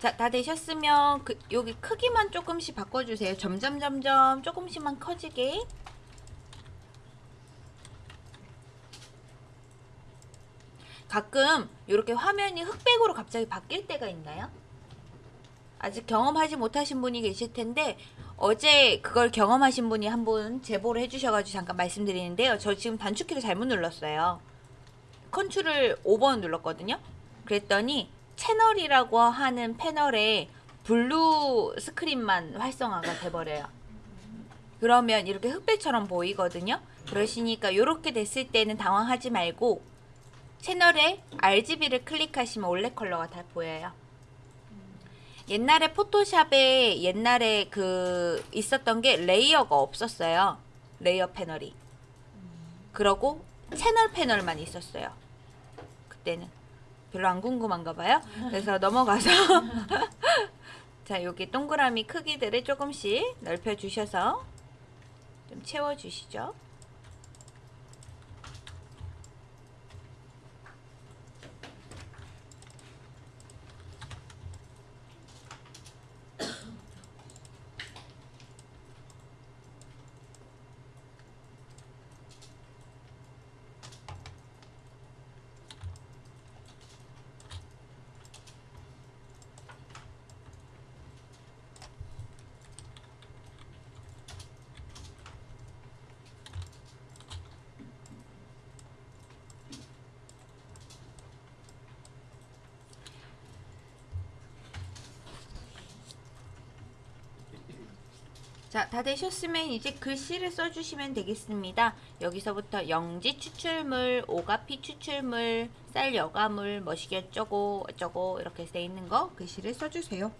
자, 다 되셨으면 그 여기 크기만 조금씩 바꿔주세요. 점점 점점 조금씩만 커지게. 가끔 이렇게 화면이 흑백으로 갑자기 바뀔 때가 있나요? 아직 경험하지 못하신 분이 계실 텐데 어제 그걸 경험하신 분이 한 분 제보를 해주셔가지고 잠깐 말씀드리는데요. 저 지금 단축키를 잘못 눌렀어요. 컨트롤 5번 눌렀거든요. 그랬더니 채널이라고 하는 패널에 blue screen만 활성화가 돼버려요. 그러면 이렇게 흑백처럼 보이거든요. 그러시니까 이렇게 됐을 때는 당황하지 말고 채널에 RGB를 클릭하시면 원래 컬러가 다 보여요. 옛날에 포토샵에 옛날에 그 있었던 게 layer가 없었어요. 레이어 패널이. 그러고 채널 패널만 있었어요. 그때는 별로 안 궁금한가 봐요. 그래서 넘어가서 자 여기 동그라미 크기들을 조금씩 넓혀 주셔서 좀 채워 주시죠. 자, 다 되셨으면 이제 글씨를 써주시면 되겠습니다. 여기서부터 영지 추출물, 오가피 추출물, 쌀 여가물, 머시기 어쩌고 어쩌고 이렇게 돼 있는 거 글씨를 써주세요.